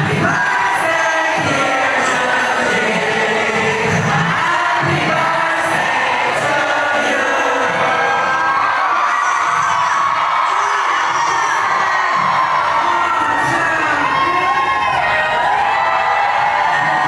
Happy birthday!